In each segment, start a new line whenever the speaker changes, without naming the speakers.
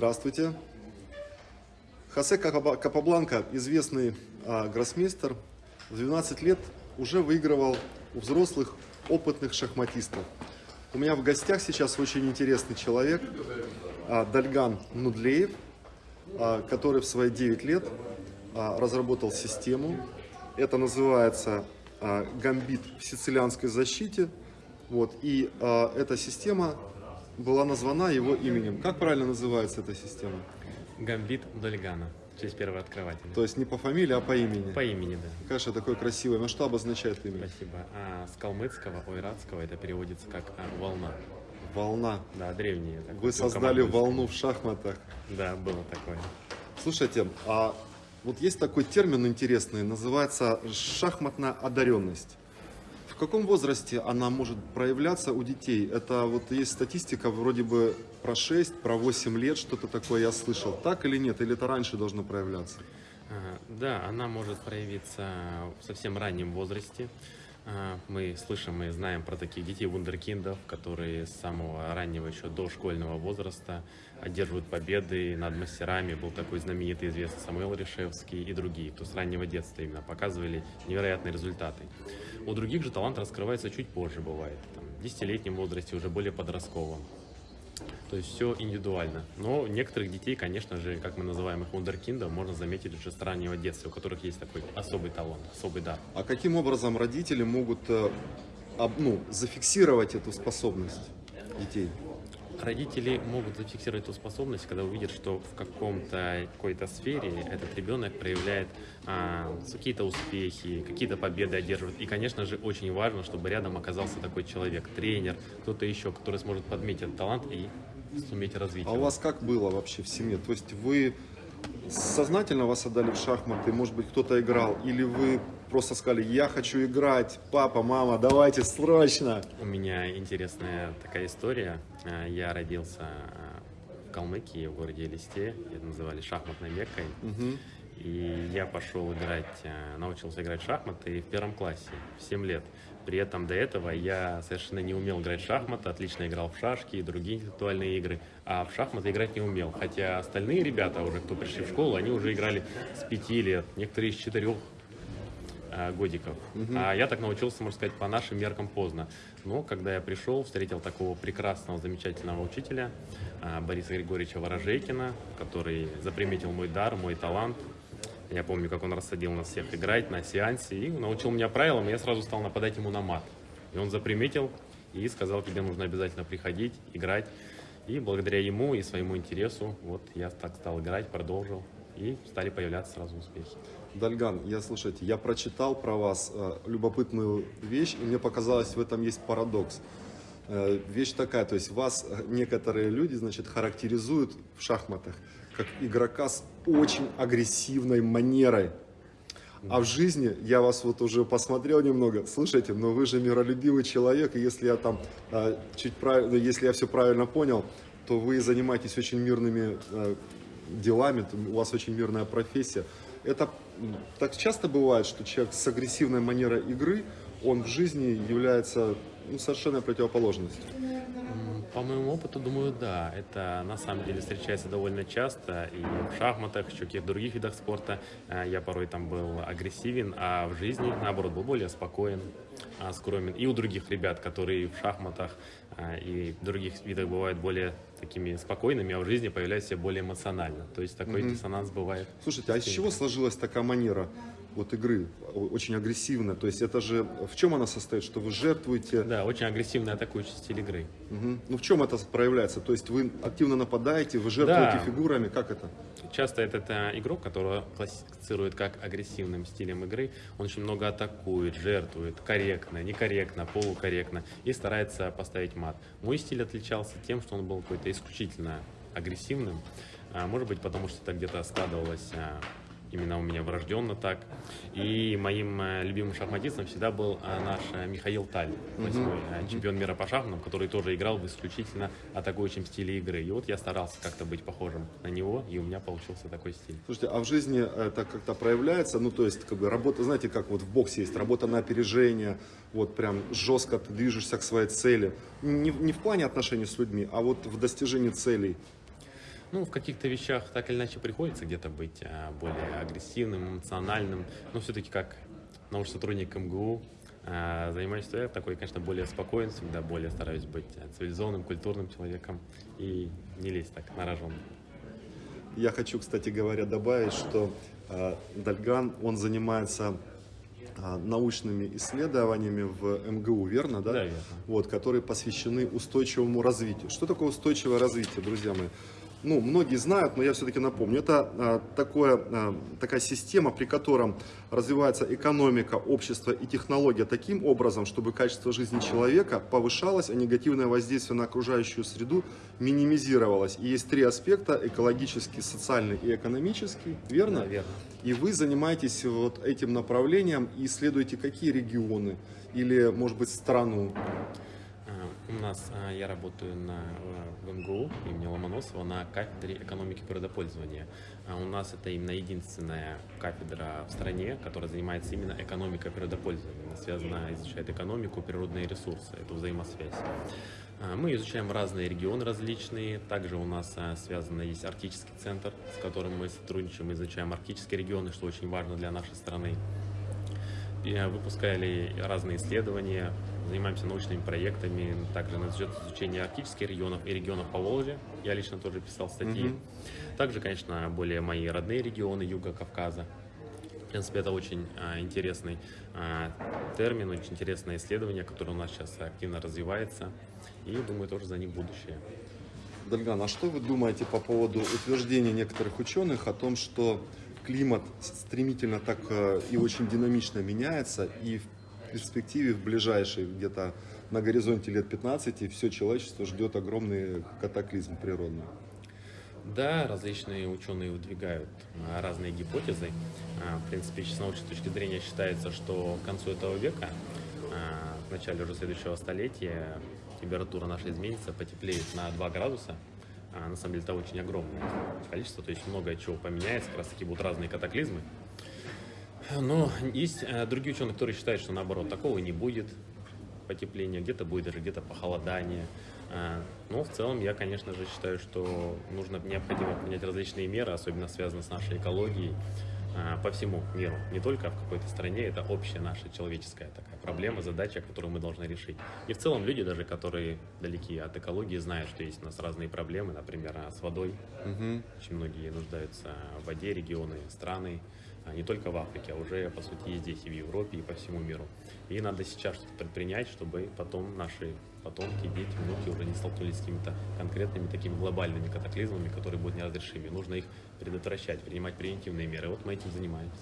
Здравствуйте. Хосе Капа- Капабланка, известный а, гроссмейстер, в 12 лет уже выигрывал у взрослых опытных шахматистов. У меня в гостях сейчас очень интересный человек, а, Дальган Нудлеев, а, который в свои 9 лет а, разработал систему. Это называется а, гамбит в сицилианской защите. Вот, и а, эта система была названа его именем. Как правильно называется эта система?
Гамбит Дольгана, в честь первого открывателя.
То есть не по фамилии, а по имени.
По имени, да.
Конечно, такое красивое. Но что обозначает имя?
Спасибо. А с калмыцкого, ойратского это переводится как а, волна.
Волна.
Да, древние.
Вы создали волну в шахматах.
Да, было такое.
Слушайте, а вот есть такой термин интересный, называется шахматная одаренность. Каком возрасте она может проявляться у детей? Это вот есть статистика вроде бы про 6, про 8 лет, что-то такое я слышал. Так или нет? Или это раньше должно проявляться?
А, Да, она может проявиться в совсем раннем возрасте. А, Мы слышим и знаем про таких детей вундеркиндов, которые с самого раннего еще до школьного возраста одерживают победы над мастерами. Был такой знаменитый известный Самуил Решевский и другие, кто с раннего детства именно показывали невероятные результаты. У других же талант раскрывается чуть позже бывает, там, в десятилетнем возрасте, уже более подростковом. То есть все индивидуально. Но некоторых детей, конечно же, как мы называем их вундеркиндом, можно заметить уже с раннего детства, у которых есть такой особый талант, особый дар.
А каким образом родители могут э, ну, зафиксировать эту способность детей?
Родители могут зафиксировать эту способность, когда увидят, что в каком-то какой-то сфере этот ребенок проявляет а, какие-то успехи, какие-то победы одерживает. И, конечно же, очень важно, чтобы рядом оказался такой человек, тренер, кто-то еще, который сможет подметить этот талант и суметь развить
А у вас как было вообще в семье? То есть вы сознательно вас отдали в шахматы, может быть, кто-то играл, или вы просто сказали, я хочу играть, папа, мама, давайте срочно.
У меня интересная такая история. А, Я родился а, в Калмыкии, в городе Элисте. Это называли шахматной Меккой.
Мгм.
И я пошел играть, а, научился играть в шахматы в первом классе, в 7 лет. При этом до этого я совершенно не умел играть в шахматы, отлично играл в шашки и другие интеллектуальные игры, а в шахматы играть не умел. Хотя остальные ребята, уже кто пришли в школу, они уже играли с 5 лет, некоторые с 4 а, годиков. А я так научился, можно сказать, по нашим меркам поздно. Но когда я пришел, встретил такого прекрасного, замечательного учителя а, Бориса Григорьевича Ворожейкина, который заприметил мой дар, мой талант. Я помню, как он рассадил нас всех играть на сеансе и научил меня правилам, и я сразу стал нападать ему на мат. И он заприметил и сказал, тебе нужно обязательно приходить, играть. И благодаря ему и своему интересу, вот я так стал играть, продолжил, и стали появляться сразу успехи.
Дальган, я, слушайте, я прочитал про вас э, любопытную вещь, и мне показалось, в этом есть парадокс. Э, вещь такая, то есть вас э, некоторые люди, значит, характеризуют в шахматах как игрока с очень агрессивной манерой. А в жизни, я вас вот уже посмотрел немного, слушайте, но вы же миролюбивый человек, и если я там э, чуть правильно, если я все правильно понял, то вы занимаетесь очень мирными э, делами, у вас очень мирная профессия. Это так часто бывает, что человек с агрессивной манерой игры, он в жизни является ну, совершенно противоположностью.
По моему опыту, думаю, да. Это на самом деле встречается довольно часто. И в шахматах, еще каких-то других видах спорта э, я порой там был агрессивен, а в жизни, наоборот, был более спокоен, а, скромен. И у других ребят, которые в шахматах а, и в других видах бывают более такими спокойными, а в жизни появляются более эмоционально. То есть такой диссонанс бывает.
Слушайте, а из чего сложилась такая манера вот игры, очень агрессивная? То есть это же, в чем она состоит, что вы жертвуете?
Да, очень агрессивный атакующий стиль игры.
Мгм. Ну в чем это проявляется? То есть вы активно нападаете, вы жертвуете
Да.
фигурами, как это?
Часто этот э, игрок, которого классифицируют как агрессивным стилем игры, он очень много атакует, жертвует, корректно, некорректно, полукорректно и старается поставить мат. Мой стиль отличался тем, что он был какой-то исключительно агрессивным. А, Может быть, потому что это где-то складывалось а, именно у меня врожденно так. И моим э, любимым шахматистом всегда был а, наш э, Михаил Таль, восьмой э, чемпион мира по шахматам, который тоже играл в исключительно атакующем стиле игры. И вот я старался как-то быть похожим на него, и у меня получился такой стиль.
Слушайте, а в жизни это как-то проявляется? Ну, то есть, как бы работа, знаете, как вот в боксе есть работа на опережение, вот прям жестко ты движешься к своей цели. Не, не в плане отношений с людьми, а вот в достижении целей.
Ну, в каких-то вещах так или иначе приходится где-то быть а, более агрессивным, эмоциональным, но все-таки как научный сотрудник МГУ а, занимаюсь я такой, конечно, более спокойным, всегда более стараюсь быть а, цивилизованным, культурным человеком и не лезть так на рожон.
Я хочу, кстати говоря, добавить, что Дальган, он занимается научными исследованиями в МГУ, верно, да?
Да, верно.
Вот, которые посвящены устойчивому развитию. Что такое устойчивое развитие, друзья мои? Ну, многие знают, но я все-таки напомню, это а, такое, а, такая система, при котором развивается экономика, общество и технология таким образом, чтобы качество жизни человека повышалось, а негативное воздействие на окружающую среду минимизировалось. И есть три аспекта, экологический, социальный и экономический, верно?
Да, верно.
И вы занимаетесь вот этим направлением и исследуете какие регионы или, может быть, страну?
У нас а, я работаю на, в МГУ имени Ломоносова на кафедре экономики природопользования. А у нас это именно единственная кафедра в стране, которая занимается именно экономикой природопользования. Она связана, изучает экономику, природные ресурсы, эту взаимосвязь. А, мы изучаем разные регионы различные. Также у нас связано есть арктический центр, с которым мы сотрудничаем, изучаем арктические регионы, что очень важно для нашей страны. И выпускали разные исследования, занимаемся научными проектами, также нас ждет изучение арктических регионов и регионов по Волжье. Я лично тоже писал статьи. Mm-hmm. Также, конечно, более мои родные регионы Юга Кавказа. В принципе, это очень а, интересный а, термин, очень интересное исследование, которое у нас сейчас активно развивается. И думаю, тоже за ним будущее.
Дальган, а что вы думаете по поводу утверждения некоторых ученых о том, что климат стремительно так э, и очень динамично меняется, и в перспективе, в ближайшей, где-то на горизонте лет 15, все человечество ждет огромный катаклизм природный.
Да, различные ученые выдвигают а, разные гипотезы. А, в принципе, с научной точки зрения считается, что к концу этого века, а, в начале уже следующего столетия, температура наша изменится, потеплеет на 2 градуса. На самом деле это очень огромное количество, то есть много чего поменяется, как раз таки будут разные катаклизмы. Но есть э, другие ученые, которые считают, что наоборот, такого не будет потепления, где-то будет даже где-то похолодание. Э, но в целом я, конечно же, считаю, что нужно необходимо принять различные меры, особенно связанные с нашей экологией э, по всему миру. Не только в какой-то стране, это общая наша человеческая такая проблема, задача, которую мы должны решить. И в целом люди даже, которые далеки от экологии, знают, что есть у нас разные проблемы, например, с водой. Угу. Очень многие нуждаются в воде, регионы, страны. А не только в Африке, а уже, по сути, и здесь, и в Европе, и по всему миру. И надо сейчас что-то предпринять, чтобы потом наши потомки, дети, внуки уже не столкнулись с какими-то конкретными такими глобальными катаклизмами, которые будут неразрешимы. Нужно их предотвращать, принимать превентивные меры. Вот мы этим занимаемся.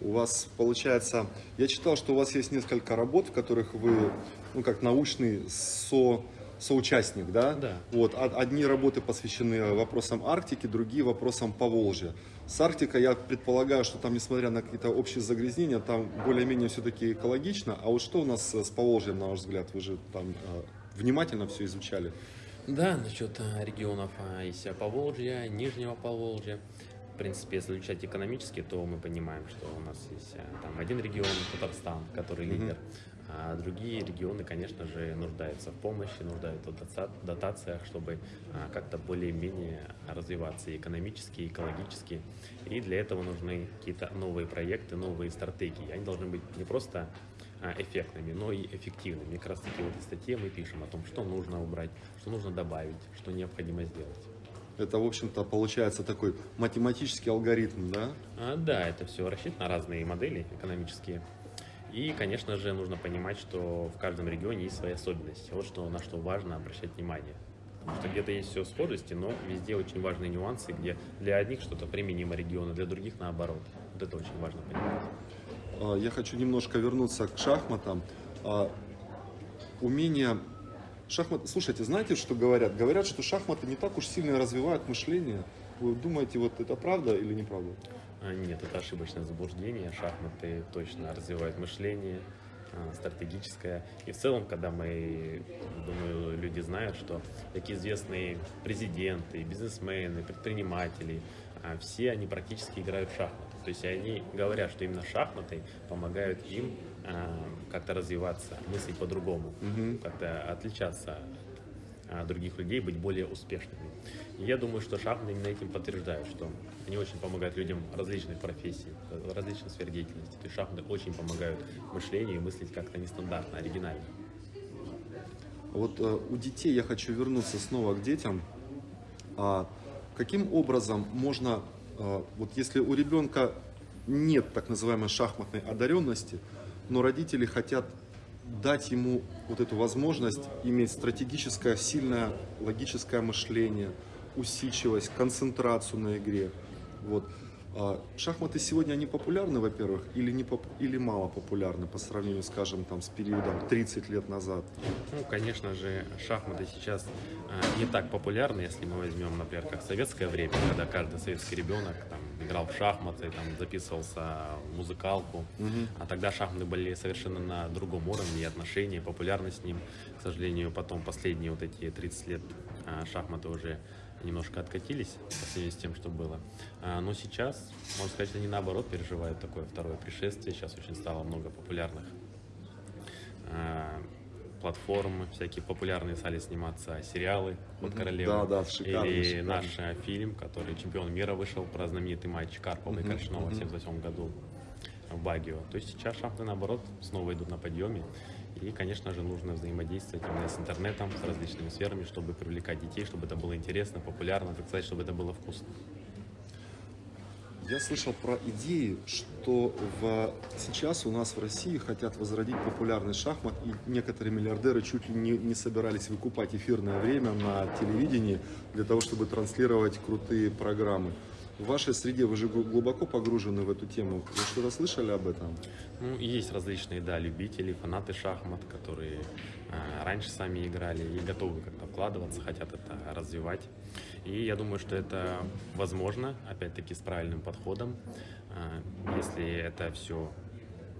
У вас получается, я читал, что у вас есть несколько работ, в которых вы, ну как научный со соучастник, да?
Да.
Вот, одни работы посвящены вопросам Арктики, другие вопросам Поволжья. С Арктикой я предполагаю, что там, несмотря на какие-то общие загрязнения, там более-менее все-таки экологично. А вот что у нас с Поволжьем, на ваш взгляд? Вы же там э, внимательно все изучали.
Да, насчет э, регионов э, есть Поволжья, Нижнего Поволжья. В принципе, если изучать экономически, то мы понимаем, что у нас есть там один регион, Татарстан, который лидер. Mm-hmm а другие регионы, конечно же, нуждаются в помощи, нуждаются в дотациях, чтобы а, как-то более-менее развиваться и экономически, и экологически. И для этого нужны какие-то новые проекты, новые стратегии. Они должны быть не просто а, эффектными, но и эффективными. И как раз таки в этой статье мы пишем о том, что нужно убрать, что нужно добавить, что необходимо сделать.
Это, в общем-то, получается такой математический алгоритм, да?
А, да, это все рассчитано на разные модели экономические. И, конечно же, нужно понимать, что в каждом регионе есть свои особенности. Вот что, на что важно обращать внимание. Потому что где-то есть все схожести, но везде очень важные нюансы, где для одних что-то применимо региона, для других наоборот. Вот это очень важно понимать.
А, я хочу немножко вернуться к шахматам. А, умение шахмат. Слушайте, знаете, что говорят? Говорят, что шахматы не так уж сильно развивают мышление. Вы думаете, вот это правда или неправда?
А, нет, это ошибочное заблуждение. Шахматы точно развивают мышление, а, стратегическое. И в целом, когда мы, думаю, люди знают, что такие известные президенты, бизнесмены, предприниматели, а, все они практически играют в шахматы. То есть они говорят, что именно шахматы помогают им как-то развиваться, мыслить по-другому, угу. как-то отличаться других людей быть более успешными. И я думаю, что шахматы именно этим подтверждают, что они очень помогают людям различных профессий, различных сфер деятельности. То есть шахматы очень помогают мышлению и мыслить как-то нестандартно, оригинально.
Вот э, у детей я хочу вернуться снова к детям. А каким образом можно, э, вот если у ребенка нет так называемой шахматной одаренности, но родители хотят дать ему вот эту возможность иметь стратегическое, сильное логическое мышление, усидчивость, концентрацию на игре. Вот. А шахматы сегодня, они популярны, во-первых, или, не поп- или мало популярны по сравнению, скажем, там, с периодом 30 лет назад?
Ну, конечно же, шахматы сейчас э, не так популярны, если мы возьмем, например, как советское время, когда каждый советский ребенок там, играл в шахматы, там, записывался в музыкалку. А тогда шахматы были совершенно на другом уровне, и отношения, популярность с ним. К сожалению, потом последние вот эти 30 лет э, шахматы уже немножко откатились по сравнению с тем, что было. А, но сейчас, можно сказать, они наоборот переживают такое второе пришествие. Сейчас очень стало много популярных а, платформы, всякие популярные стали сниматься сериалы под королеву.
Да, да, шикарный,
Или
шикарный.
наш э, фильм, который чемпион мира вышел про знаменитый матч Карпова и
Мгм,
Коршунова в
мгм.
78 году в Багио. То есть сейчас шахматы, наоборот, снова идут на подъеме. И, конечно же, нужно взаимодействовать именно с интернетом, с различными сферами, чтобы привлекать детей, чтобы это было интересно, популярно, так сказать, чтобы это было вкусно.
Я слышал про идеи, что в... сейчас у нас в России хотят возродить популярный шахмат, и некоторые миллиардеры чуть ли не, не собирались выкупать эфирное время на телевидении для того, чтобы транслировать крутые программы. В вашей среде вы же глу- глубоко погружены в эту тему. Вы что-то слышали об этом?
Ну, есть различные, да, любители, фанаты шахмат, которые э, раньше сами играли и готовы как-то вкладываться, хотят это развивать. И я думаю, что это возможно, опять-таки, с правильным подходом. Э, если это все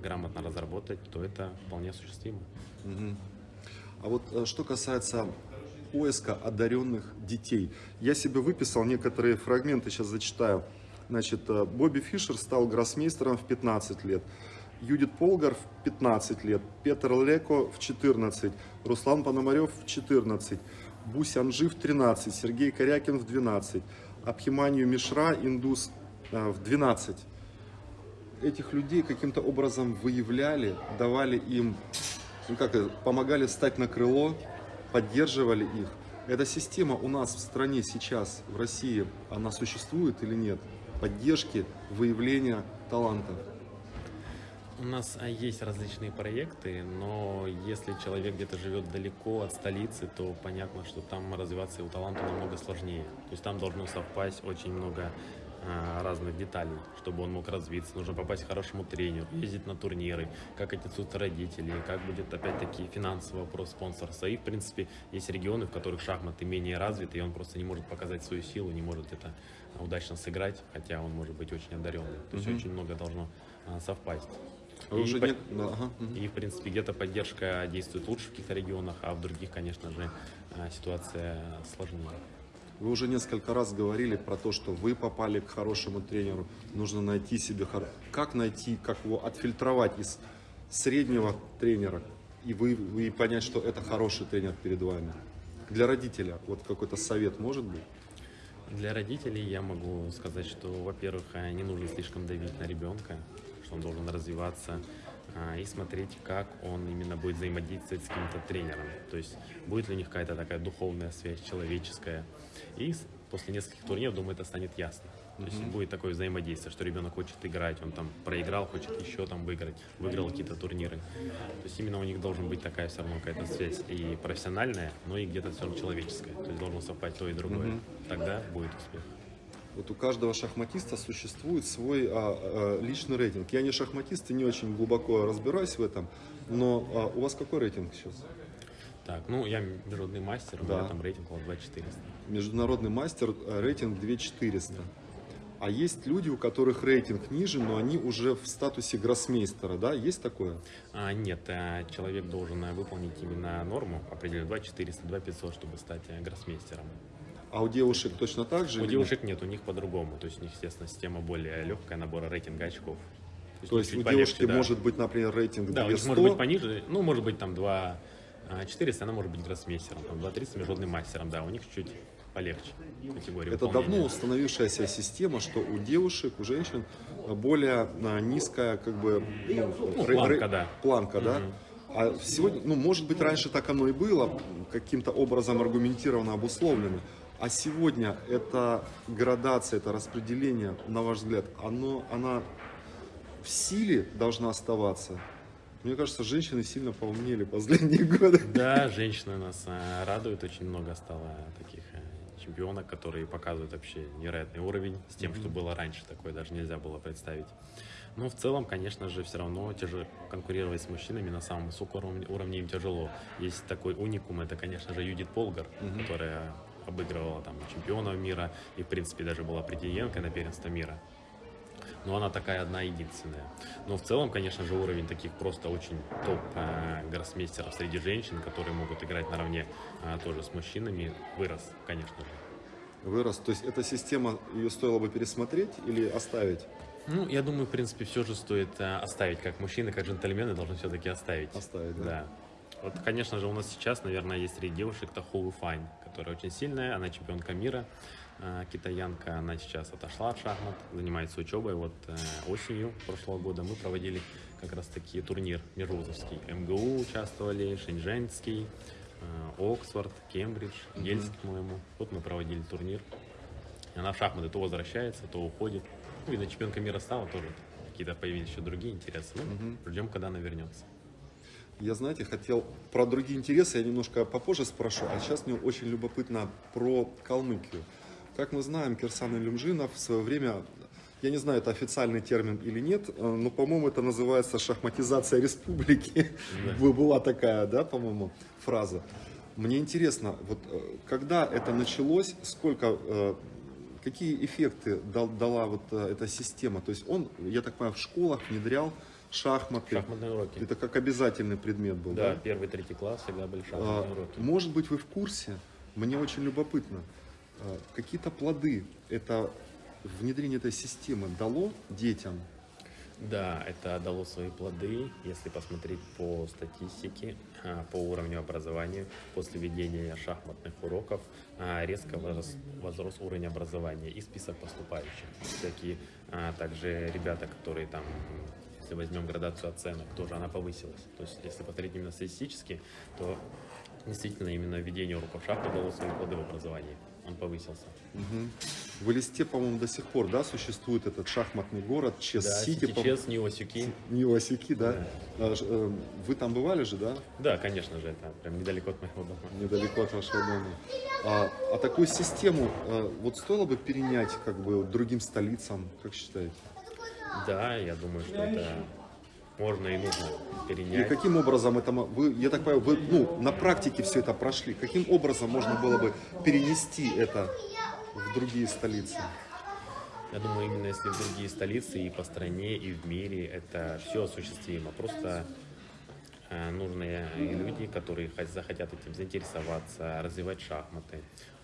грамотно разработать, то это вполне осуществимо.
Мгм. А вот э, что касается поиска одаренных детей. Я себе выписал некоторые фрагменты, сейчас зачитаю. Значит, э, Бобби Фишер стал гроссмейстером в 15 лет. Юдит Полгар в 15 лет, Петр Леко в 14, Руслан Пономарев в 14, Бусянжи в 13, Сергей Корякин в 12, Абхиманию Мишра, индус, э, в 12 этих людей каким-то образом выявляли, давали им, ну как помогали встать на крыло, поддерживали их. Эта система у нас в стране сейчас, в России, она существует или нет? Поддержки, выявления талантов.
У нас а, есть различные проекты, но если человек где-то живет далеко от столицы, то понятно, что там развиваться его таланту намного сложнее. То есть там должно совпасть очень много а, разных деталей, чтобы он мог развиться. Нужно попасть к хорошему тренеру, ездить на турниры, как отнесутся родители, как будет опять-таки финансовый вопрос спонсорства. И, в принципе, есть регионы, в которых шахматы менее развиты, и он просто не может показать свою силу, не может это удачно сыграть, хотя он может быть очень одаренный. То есть
Мгм.
очень много должно а, совпасть. И
уже
по-
не- да, ага,
и, в принципе, где-то поддержка действует лучше в каких-то регионах, а в других, конечно же, а, ситуация сложнее.
Вы уже несколько раз говорили про то, что вы попали к хорошему тренеру, нужно найти себе, хор- как найти, как его отфильтровать из среднего тренера и вы, и понять, что это хороший тренер перед вами. Для родителя вот какой-то совет может быть?
Для родителей я могу сказать, что, во-первых, не нужно слишком давить на ребенка, что он должен развиваться а, и смотреть, как он именно будет взаимодействовать с каким-то тренером. То есть будет ли у них какая-то такая духовная связь, человеческая. И после нескольких турниров, думаю, это станет ясно. То есть будет такое взаимодействие, что ребенок хочет играть, он там проиграл, хочет еще там выиграть, выиграл какие-то турниры. То есть именно у них должен быть такая все равно какая-то связь и профессиональная, но и где-то все равно человеческая. То есть должно совпасть то и другое.
Мгм.
Тогда будет успех.
Вот у каждого шахматиста существует свой а, а, личный рейтинг. Я не шахматист и не очень глубоко разбираюсь в этом, но а, у вас какой рейтинг сейчас?
Так, ну я международный мастер, у
Да.
меня там рейтинг около 2400.
Международный мастер, э, рейтинг 2400. А есть люди, у которых рейтинг ниже, но они уже в статусе гроссмейстера, да? Есть такое?
А, нет, а, человек должен а, выполнить именно норму, определенную 2400, 2500, чтобы стать гроссмейстером.
А у девушек точно так же?
У девушек нет, у них по-другому. То есть у них, естественно, система более легкая, набора рейтинга очков.
То есть
чуть
у
полегче,
девушки
да.
может быть, например, рейтинг
Да, у них
200,
может быть пониже, ну, может быть, там 2 А 400 она может быть гроссмейстером, там 230 международным мастером, да, у них чуть полегче категория
Это
выполнения.
давно установившаяся система, что у девушек, у женщин более а, низкая как бы ну,
Ну, планка, да.
планка, да? А сегодня, ну, может быть, раньше так оно и было, каким-то образом аргументированно обусловлено. А сегодня эта градация, это распределение, на ваш взгляд, оно, она в силе должна оставаться? Мне кажется, женщины сильно поумнели последние годы.
Да, женщины нас а, радуют, очень много стало таких а, чемпионок, которые показывают вообще невероятный уровень с тем, что было раньше, такое даже нельзя было представить. Но в целом, конечно же, все равно тяжело конкурировать с мужчинами на самом высоком уровне, уровне им тяжело. Есть такой уникум, это, конечно же, Юдит Полгар, которая обыгрывала там чемпионов мира и, в принципе, даже была претенденткой на первенство мира. Но она такая одна единственная. Но в целом, конечно же, уровень таких просто очень топ э, среди женщин, которые могут играть наравне э, тоже с мужчинами, вырос, конечно же.
Вырос. То есть эта система, ее стоило бы пересмотреть или оставить?
Ну, я думаю, в принципе, все же стоит э, оставить, как мужчины, как джентльмены должны все-таки оставить.
Оставить, да.
Да. Вот, конечно же, у нас сейчас, наверное, есть среди девушек Тахоу Файн, которая очень сильная, она чемпионка мира, э, китаянка, она сейчас отошла от шахмат, занимается учебой. Вот э, осенью прошлого года мы проводили как раз таки турнир межвузовский. МГУ участвовали, Шэньчжэньский, э, Оксфорд, Кембридж, Ельск, по-моему. Вот мы проводили турнир. Она в шахматы то возвращается, то уходит. Ну, видно, чемпионка мира стала тоже. Какие-то появились еще другие интересы. Ну, ждем, когда она вернется.
Я, знаете, хотел про другие интересы, я немножко попозже спрошу, а сейчас мне очень любопытно про Калмыкию. Как мы знаем, Кирсан Илюмжинов в свое время, я не знаю, это официальный термин или нет, э, но, по-моему, это называется шахматизация республики.
Да.
Была такая, да, по-моему, фраза. Мне интересно, вот э, когда это началось, сколько, э, какие эффекты дал- дала вот эта система? То есть он, я так понимаю, в школах внедрял шахматы.
Шахматные уроки.
Это как обязательный предмет был,
Да,
да?
первый, третий класс всегда были
А,
шахматные уроки.
Может быть, вы в курсе, мне очень любопытно, а, какие-то плоды это внедрение этой системы дало детям?
Да, это дало свои плоды, если посмотреть по статистике, а, по уровню образования. После ведения шахматных уроков а, резко возрос, возрос уровень образования и список поступающих. Такие а, также ребята, которые там, если возьмем градацию оценок, тоже она повысилась. То есть, если посмотреть именно статистически, то действительно именно введение уроков шахмат дало свои плоды в образовании. Он повысился.
Мгм. В Элисте, по-моему, до сих пор, да, существует этот шахматный город
Да,
Чес-Сити, по-
сейчас Ниосюки.
Ниосики, да? А, ж- э, Вы там бывали же, да?
Да, конечно же, это прям недалеко от моего дома.
недалеко от вашего дома. А, а такую систему э, вот стоило бы перенять как бы другим столицам, как считаете?
Да, я думаю, что это можно и нужно
И
перенять.
каким образом это вы, я так понимаю, вы ну, на практике все это прошли. Каким образом можно было бы перенести это в другие столицы?
Я думаю, именно если в другие столицы и по стране, и в мире, это все осуществимо. Просто э, нужны люди, которые хо- захотят этим заинтересоваться, развивать шахматы,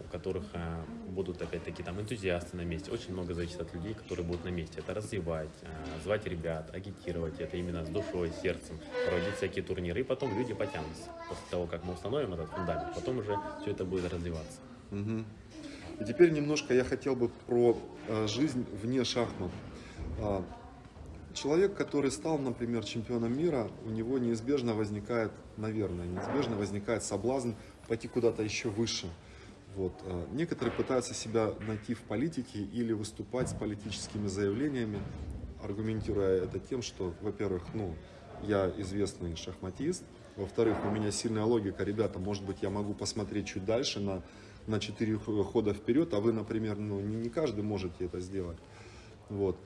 у которых э, будут опять-таки там энтузиасты на месте. Очень много зависит от людей, которые будут на месте. Это развивать, э, звать ребят, агитировать это именно с душой, сердцем, проводить всякие турниры, и потом люди потянутся. После того, как мы установим этот фундамент, потом уже все это будет развиваться.
Мгм. И теперь немножко я хотел бы про э, жизнь вне шахмат. А, Человек, который стал, например, чемпионом мира, у него неизбежно возникает, наверное, неизбежно возникает соблазн пойти куда-то еще выше. Вот. а, Некоторые пытаются себя найти в политике или выступать с политическими заявлениями, аргументируя это тем, что, во-первых, ну, я известный шахматист, во-вторых, у меня сильная логика, ребята, может быть, я могу посмотреть чуть дальше на, на 4 хода вперед, а вы, например, ну, не, не каждый можете это сделать. Вот.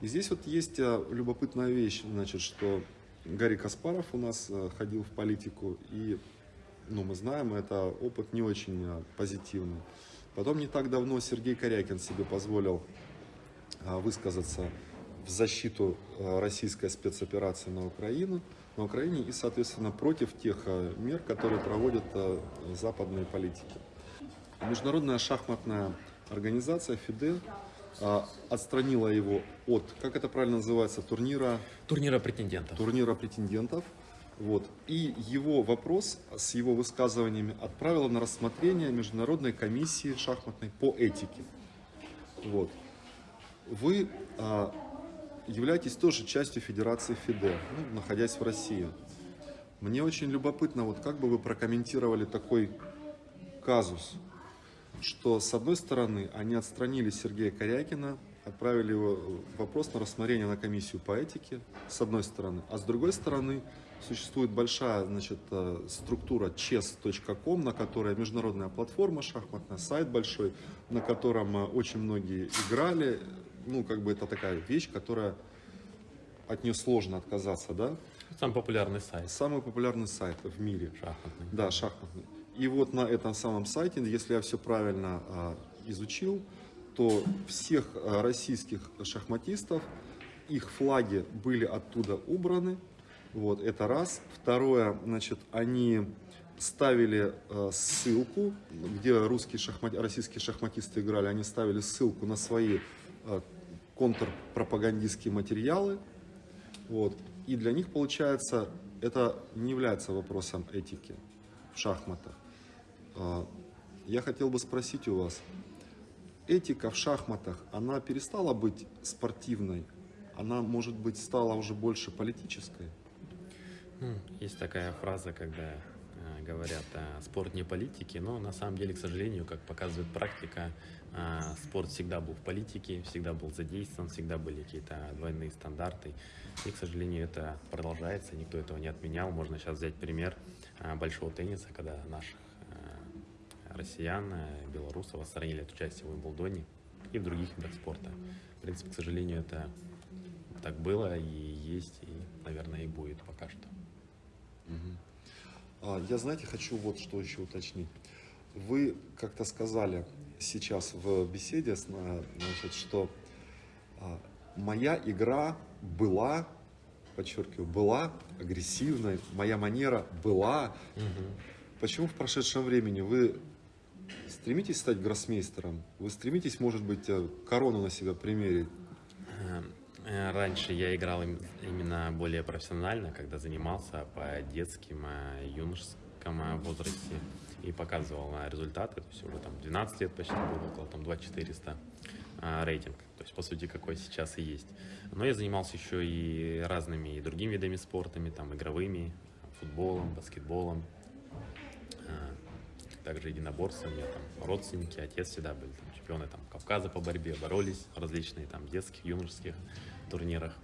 И здесь вот есть а, любопытная вещь, значит, что Гарри Каспаров у нас а, ходил в политику, и, ну, мы знаем, это опыт не очень а, позитивный. Потом не так давно Сергей Корякин себе позволил а, высказаться в защиту а, российской спецоперации на Украину, на Украине и, соответственно, против тех мер, которые проводят западные политики. Международная шахматная организация ФИДЕ отстранила его от, как это правильно называется, турнира,
Турнира претендентов.
турнира претендентов. Вот. И его вопрос с его высказываниями отправила на рассмотрение Международной комиссии шахматной по этике. Вот. Вы а, являетесь тоже частью Федерации ФИДЕ, ну, находясь в России. Мне очень любопытно, вот как бы вы прокомментировали такой казус, что с одной стороны они отстранили Сергея Корякина, отправили его вопрос на рассмотрение на комиссию по этике, с одной стороны, а с другой стороны существует большая значит, э, структура chess.com, на которой международная платформа шахматная, сайт большой, на котором э, очень многие играли, ну как бы это такая вещь, которая от нее сложно отказаться, да?
Самый популярный сайт
Самый популярный сайт в мире.
шахматный.
Да, шахматный. И вот на этом самом сайте, если я все правильно а, изучил, то всех российских шахматистов, их флаги были оттуда убраны. Вот, это раз. Второе, значит, они ставили а, ссылку, где русские шахмат... российские шахматисты играли, они ставили ссылку на свои а, контрпропагандистские материалы. Вот. И для них, получается, это не является вопросом этики в шахматах. А, Я хотел бы спросить у вас, этика в шахматах, она перестала быть спортивной? Она, может быть, стала уже больше политической?
Есть такая фраза, когда э, говорят, спорт не политики, но на самом деле, к сожалению, как показывает практика, э, спорт всегда был в политике, всегда был задействован, всегда были какие-то двойные стандарты. И, к сожалению, это продолжается, никто этого не отменял. Можно сейчас взять пример э, большого тенниса, когда наших россиян, белорусов отстранили от участия в Уимблдоне и в других видах спорта. В принципе, к сожалению, это так было и есть, и, наверное, и будет пока что.
А, Я, знаете, хочу вот что еще уточнить. Вы как-то сказали сейчас в беседе, значит, что а, моя игра была, подчеркиваю, была агрессивной, моя манера была. Почему в прошедшем времени вы стремитесь стать гроссмейстером? Вы стремитесь, может быть, э, корону на себя примерить?
Э, Раньше я играл им- именно более профессионально, когда занимался по детским, э, юношеском э, возрасте и показывал результаты. То есть уже там 12 лет почти было, около там 2400 э, рейтинг. То есть, по сути, какой сейчас и есть. Но я занимался еще и разными и другими видами спортами, там игровыми, футболом, баскетболом, также единоборством. У меня там родственники, отец всегда были там, чемпионы там, Кавказа по борьбе, боролись различные там детских, юношеских турнирах.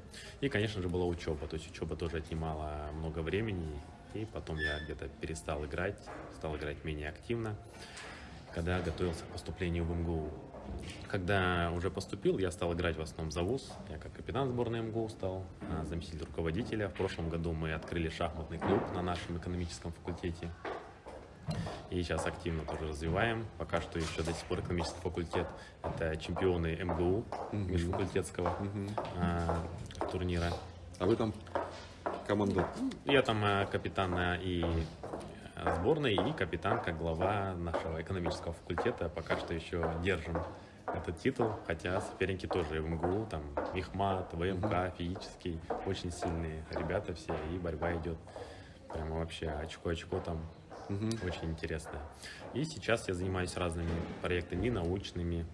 И, конечно же, была учеба. То есть учеба тоже отнимала много времени. И потом я где-то перестал играть, стал играть менее активно, когда готовился к поступлению в МГУ. Когда уже поступил, я стал играть в основном за ВУЗ. Я как капитан сборной МГУ стал, а, заместитель руководителя. В прошлом году мы открыли шахматный клуб на нашем экономическом факультете. И сейчас активно тоже развиваем. Пока что еще до сих пор экономический факультет. Это чемпионы МГУ, межфакультетского а, турнира.
А вы там командор?
Я там э, капитан э, и э, сборной, и капитан как глава нашего экономического факультета. Пока что еще держим этот титул, хотя соперники тоже в МГУ, там Мехмат, ВМК, физический, очень сильные ребята все, и борьба идет прямо вообще очко-очко там очень интересно. И сейчас я занимаюсь разными проектами научными,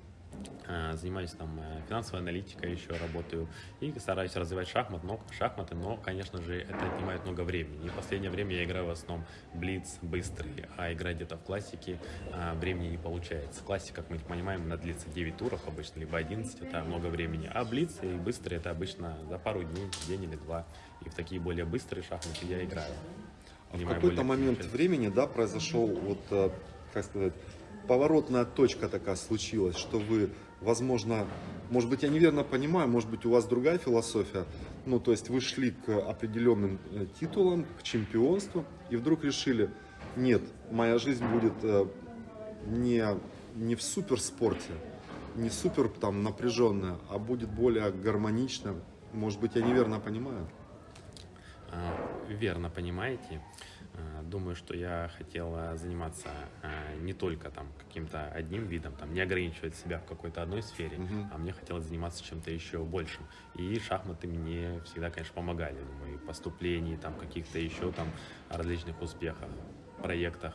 э, занимаюсь там э, финансовой аналитикой еще работаю и стараюсь развивать шахмат, но, шахматы, но, конечно же, это отнимает много времени. И в последнее время я играю в основном блиц, быстрый, а играть где-то в классике а, времени не получается. Классика, как мы понимаем, она длится 9 туров обычно, либо 11, это много времени. А блиц и быстрый это обычно за пару дней, день или два. И в такие более быстрые шахматы я играю.
А в какой-то момент времени, да, произошел вот, э, как сказать, поворотная точка такая случилась, что вы, возможно, может быть, я неверно понимаю, может быть, у вас другая философия, ну, то есть вы шли к определенным э, титулам, к чемпионству, и вдруг решили, нет, моя жизнь будет э, не, не в суперспорте, не супер там напряженная, а будет более гармоничная. Может быть, я неверно понимаю?
А, Верно понимаете. Э, Думаю, что я хотел заниматься э, не только там каким-то одним видом, там не ограничивать себя в какой-то одной сфере,
Мгм.
а мне хотелось заниматься чем-то еще большим. И шахматы мне всегда, конечно, помогали, думаю, и в поступлении, там каких-то еще там различных успехах, проектах.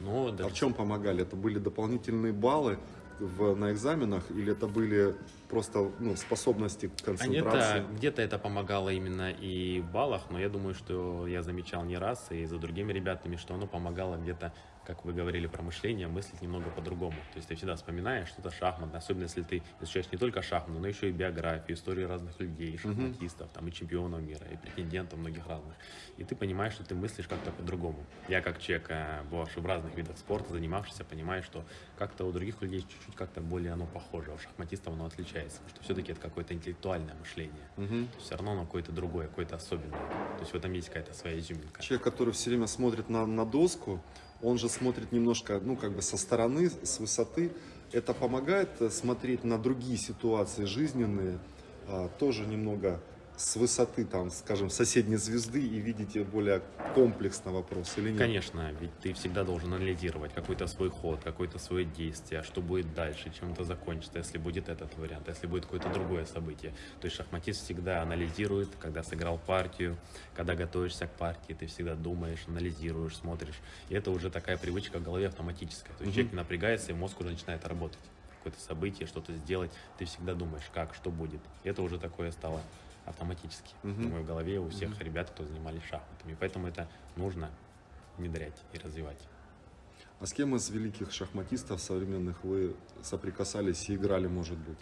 Но
А
даже
в чем помогали? Это были дополнительные баллы в, на экзаменах или это были просто ну, способности к
А
концентрации?
это, где-то это помогало именно и в баллах, но я думаю, что я замечал не раз и за другими ребятами, что оно помогало где-то, как вы говорили про мышление, мыслить немного по-другому. То есть ты всегда вспоминаешь что-то шахматное, особенно если ты изучаешь не только шахматы, но еще и биографию, историю разных людей, шахматистов, там, и чемпионов мира, и претендентов многих разных. И ты понимаешь, что ты мыслишь как-то по-другому. Я как человек, э, бывавший в разных видах спорта, занимавшийся, понимаю, что как-то у других людей чуть-чуть как-то более оно похоже, а у шахматистов оно отличается, потому что все-таки это какое-то интеллектуальное мышление.
Мгм.
Все равно оно какое-то другое, какое-то особенное. То есть в этом есть какая-то своя изюминка.
Человек, который все время смотрит на, на доску, он же смотрит немножко, ну, как бы со стороны, с высоты. Это помогает э, смотреть на другие ситуации жизненные, а, тоже немного с высоты, там, скажем, соседней звезды и видите более комплексно вопрос или нет?
Конечно, ведь ты всегда должен анализировать какой-то свой ход, какое-то свое действие, что будет дальше, чем это закончится, если будет этот вариант, если будет какое-то другое событие. То есть шахматист всегда анализирует, когда сыграл партию, когда готовишься к партии, ты всегда думаешь, анализируешь, смотришь. И это уже такая привычка в голове автоматическая. То есть
Мгм.
человек напрягается, и мозг уже начинает работать. Какое-то событие, что-то сделать, ты всегда думаешь, как, что будет. И это уже такое стало автоматически.
Мгм.
Думаю, в голове у всех ребят, кто занимались шахматами. Поэтому это нужно внедрять и развивать.
А с кем из великих шахматистов современных вы соприкасались и играли, может быть?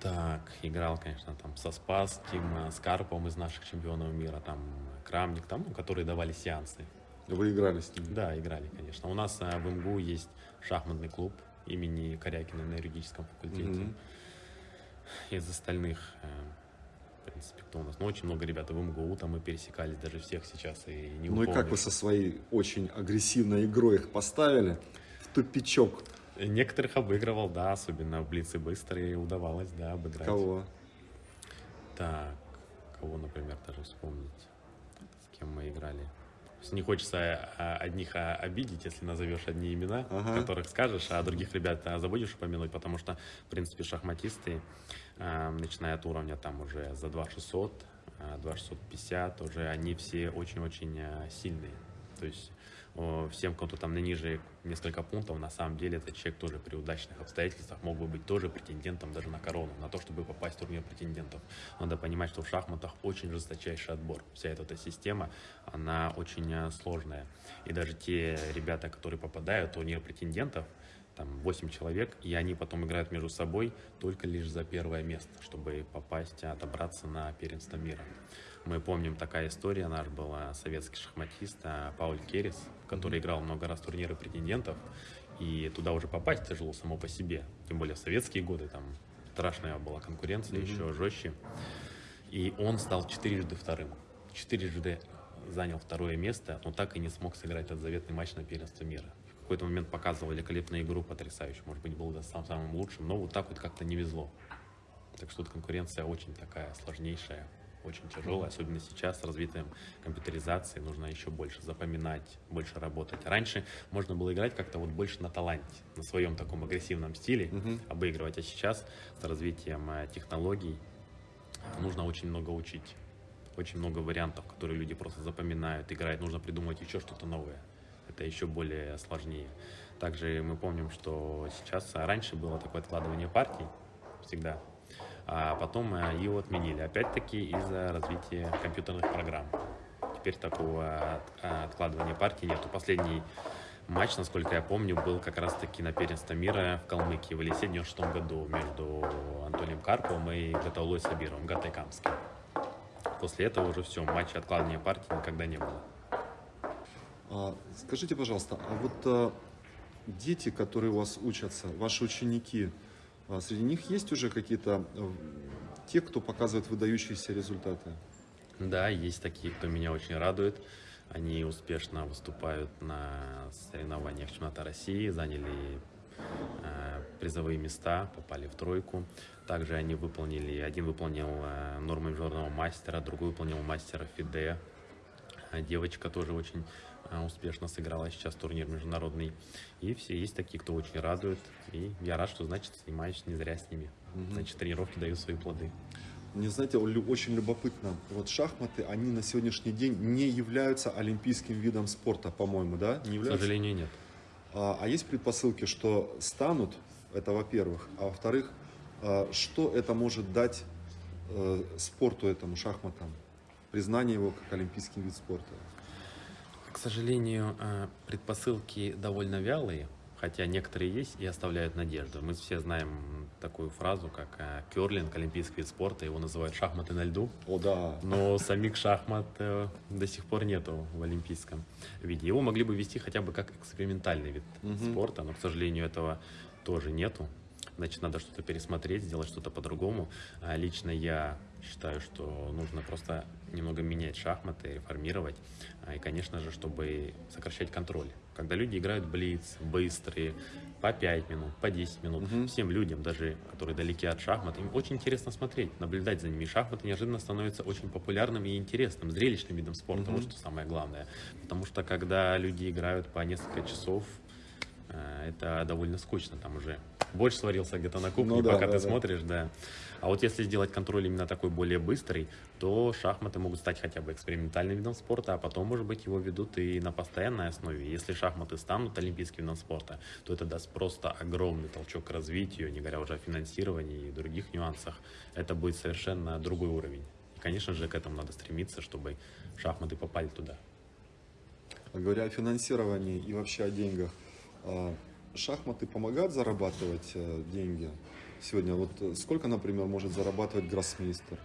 Так, играл, конечно, там со Спасским, с Карповым из наших чемпионов мира, там Крамник, там, ну, которые давали сеансы.
Вы играли с ними?
Да, играли, конечно. У нас э, в МГУ есть шахматный клуб имени Корякина на юридическом факультете.
Мгм.
Из остальных, э, в принципе, кто у нас? Ну, очень много ребят в МГУ, там мы пересекались, даже всех сейчас и не
Ну и как вы со своей очень агрессивной игрой их поставили в тупичок?
Некоторых обыгрывал, да, особенно в блицы быстрые удавалось, да, обыграть.
Кого?
Так, кого, например, даже вспомнить, с кем мы играли. Не хочется а, одних а, обидеть, если назовешь одни имена,
Ага.
которых скажешь, а других ребят а, забудешь упомянуть, потому что, в принципе, шахматисты, начиная от уровня там уже за 2600, а, 2650, уже они все очень-очень а, сильные. То есть всем, кто там на ниже несколько пунктов, на самом деле этот человек тоже при удачных обстоятельствах мог бы быть тоже претендентом даже на корону, на то, чтобы попасть в турнир претендентов. Надо понимать, что в шахматах очень жесточайший отбор. Вся эта, эта система, она очень э, сложная. И даже те ребята, которые попадают в турнир претендентов, там 8 человек, и они потом играют между собой только лишь за первое место, чтобы попасть, отобраться на первенство мира. Мы помним, такая история, наш был советский шахматист э, Пауль Керес, который играл много раз турниры претендентов, и туда уже попасть тяжело само по себе, тем более в советские годы, там страшная была конкуренция, еще жестче. И он стал четырежды вторым. Четырежды занял второе место, но так и не смог сыграть этот заветный матч на первенство мира. В какой-то момент показывал великолепную игру, потрясающую. Может быть, был да, сам самым лучшим, но вот так вот как-то не везло. Так что тут конкуренция очень такая сложнейшая, очень тяжелая, особенно сейчас с развитием компьютеризации нужно еще больше запоминать, больше работать. Раньше можно было играть как-то вот больше на таланте, на своем таком агрессивном стиле,
Мгм.
обыгрывать, а сейчас с развитием э, технологий нужно очень много учить. Очень много вариантов, которые люди просто запоминают, играют. Нужно придумать еще что-то новое. Это еще более сложнее. Также мы помним, что сейчас а, раньше было такое откладывание партий всегда, а потом э, его отменили. Опять-таки из-за развития компьютерных программ. Теперь такого а, откладывания партий нету. Последний матч, насколько я помню, был как раз-таки на первенство мира в Калмыкии в Елисе в 96 году между Антонием Карповым и Гатаулой Сабировым, Гатайкамским. После этого уже все, матча откладывания партий никогда не было.
А, скажите, пожалуйста, а вот а, дети, которые у вас учатся, ваши ученики, а, среди них есть уже какие-то а, те, кто показывает выдающиеся результаты?
Да, есть такие, кто меня очень радует. Они успешно выступают на соревнованиях чемпионата России, заняли э, призовые места, попали в тройку. Также они выполнили, один выполнил э, нормы международного мастера, другой выполнил мастера ФИДЕ. Девочка тоже очень успешно сыграла сейчас турнир международный. И все есть такие, кто очень радует. И я рад, что, значит, занимаюсь не зря с ними. Значит, тренировки дают свои плоды.
Мне, знаете, очень любопытно. Вот шахматы, они на сегодняшний день не являются олимпийским видом спорта, по-моему, да? Не
К
являются?
сожалению, нет.
А, а есть предпосылки, что станут, это во-первых, а во-вторых, а, что это может дать э, спорту этому, шахматам? Признание его как олимпийский вид спорта.
К сожалению, э, предпосылки довольно вялые, хотя некоторые есть и оставляют надежду. Мы все знаем такую фразу, как э, керлинг, олимпийский вид спорта, его называют шахматы на льду.
О, да.
Но самих шахмат э, до сих пор нету в олимпийском виде. Его могли бы вести хотя бы как экспериментальный вид
Мгм.
спорта, но, к сожалению, этого тоже нету. Значит, надо что-то пересмотреть, сделать что-то по-другому. А Лично я считаю, что нужно просто немного менять шахматы, реформировать. А, И, конечно же, чтобы сокращать контроль. Когда люди играют блиц, быстрые, по 5 минут, по 10 минут,
Мгм.
всем людям, даже которые далеки от шахмат, им очень интересно смотреть, наблюдать за ними. Шахматы неожиданно становятся очень популярным и интересным, зрелищным видом спорта.
Мгм.
Вот что самое главное. Потому что когда люди играют по несколько часов, э, это довольно скучно. Там уже борщ сварился где-то на кухне,
Ну да,
пока
да,
ты
да.
смотришь, да. А вот если сделать контроль именно такой более быстрый, то шахматы могут стать хотя бы экспериментальным видом спорта, а потом, может быть, его ведут и на постоянной основе. Если шахматы станут олимпийским видом спорта, то это даст просто огромный толчок к развитию, не говоря уже о финансировании и других нюансах. Это будет совершенно другой уровень. И, конечно же, к этому надо стремиться, чтобы шахматы попали туда.
А Говоря о финансировании и вообще о деньгах, а, шахматы помогают зарабатывать э, деньги? Сегодня вот сколько, например, может зарабатывать гроссмейстер?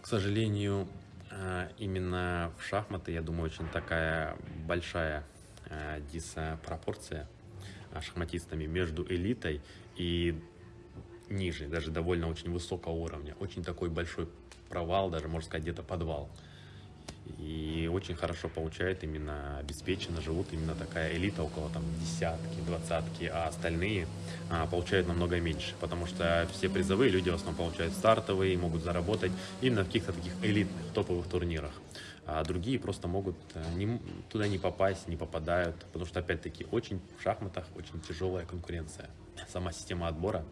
К сожалению, э, именно в шахматы, я думаю, очень такая большая э, диспропорция э, шахматистами между элитой и ниже, даже довольно очень высокого уровня. Очень такой большой провал, даже можно сказать, где-то подвал. И очень хорошо получает именно обеспеченно, живут именно такая элита, около там десятки, двадцатки, а остальные а, получают намного меньше, потому что все призовые люди в основном получают стартовые, могут заработать именно в каких-то таких элитных, топовых турнирах. А другие просто могут э, не туда не попасть, не попадают, потому что, опять-таки, очень в шахматах очень тяжелая конкуренция. Сама система отбора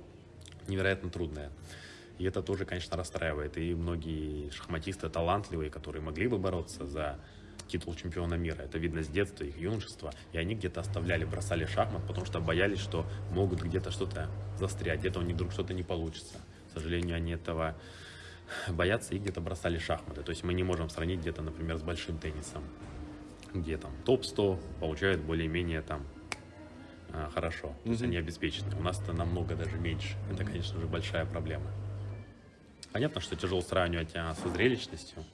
невероятно трудная. И это тоже, конечно, расстраивает. И многие шахматисты талантливые, которые могли бы бороться за титул чемпиона мира. Это видно с детства, их юношества. И они где-то оставляли, бросали шахмат, потому что боялись, что могут где-то что-то застрять, где-то у них вдруг что-то не получится. К сожалению, они этого боятся и где-то бросали шахматы. То есть мы не можем сравнить где-то, например, с большим теннисом, где там топ-100 получают более-менее там а, хорошо. То есть они обеспечены. У нас это намного даже меньше. Это, конечно же, большая проблема. Понятно, что тяжело сравнивать а, со зрелищностью.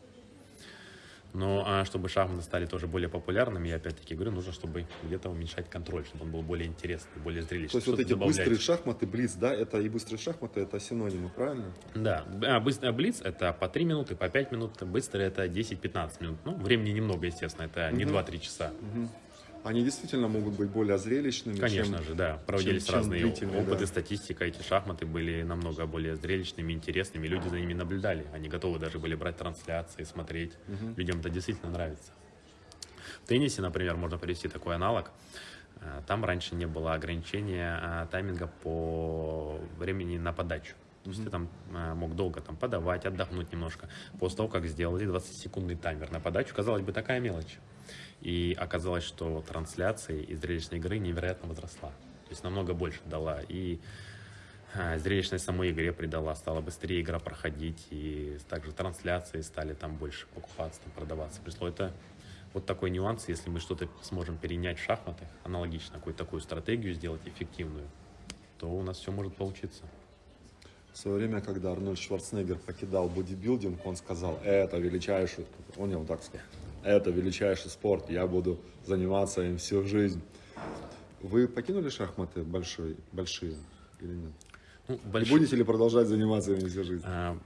Но а, чтобы шахматы стали тоже более популярными, я опять-таки говорю, нужно, чтобы где-то уменьшать контроль, чтобы он был более интересный, более зрелищный.
То есть вот эти
добавлять.
быстрые шахматы, блиц, да, это и быстрые шахматы, это синонимы, правильно?
Да, а, быстро, блиц это по 3 минуты, по 5 минут, быстрый это 10-15 минут. Ну, времени немного, естественно, это не
Мгм.
2-3 часа.
Они действительно могут быть более зрелищными,
Конечно
чем-
же, да. Проводились
чем
разные
длительные,
опыты,
да.
статистика. Эти шахматы были намного более зрелищными, интересными. Люди за ними наблюдали. Они готовы даже были брать трансляции, смотреть. Людям это действительно нравится. В теннисе, например, можно привести такой аналог. Э, Там раньше не было ограничения а, тайминга по времени на подачу. То есть ты там а, мог долго там подавать, отдохнуть немножко. После того, как сделали 20-секундный таймер на подачу, казалось бы, такая мелочь. И оказалось, что трансляции и зрелищной игры невероятно возросла. То есть намного больше дала. И а, зрелищность самой игре придала, стала быстрее игра проходить. И также трансляции стали там больше покупаться, там, продаваться. Пришло это вот такой нюанс, если мы что-то сможем перенять в шахматы, аналогично какую-то такую стратегию сделать эффективную, то у нас все может получиться.
В свое время, когда Арнольд Шварценеггер покидал бодибилдинг, он сказал, это величайший, он не вот так сказал, это величайший спорт, я буду заниматься им всю жизнь. Вы покинули шахматы большой, большие или нет?
Ну,
И
больш-
будете ли продолжать заниматься ими всю жизнь?
А,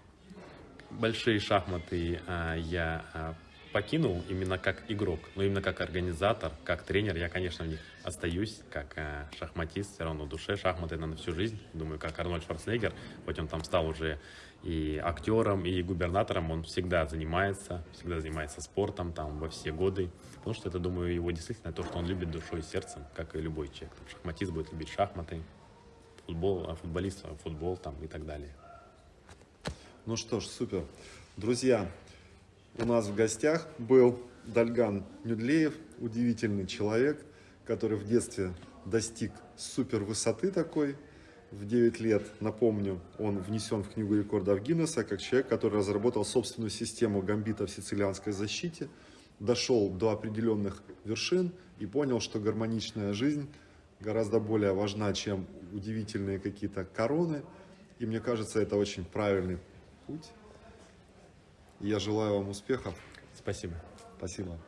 Большие шахматы а, я а, покинул именно как игрок, но именно как организатор, как тренер, я, конечно, в них остаюсь, как э, шахматист, все равно в душе шахматы на всю жизнь. Думаю, как Арнольд Шварценеггер, хоть он там стал уже и актером, и губернатором, он всегда занимается, всегда занимается спортом там во все годы, потому что это, думаю, его действительно то, что он любит душой и сердцем, как и любой человек. Там, шахматист будет любить шахматы, футбол, а футболист а футбол там и так далее.
Ну что ж, супер. Друзья, у нас в гостях был Дальган Нюдлеев, удивительный человек, который в детстве достиг супер высоты такой. В 9 лет, напомню, он внесен в Книгу рекордов Гиннесса как человек, который разработал собственную систему гамбита в сицилианской защите, дошел до определенных вершин и понял, что гармоничная жизнь гораздо более важна, чем удивительные какие-то короны. И мне кажется, это очень правильный путь. Я желаю вам успехов.
Спасибо.
Спасибо.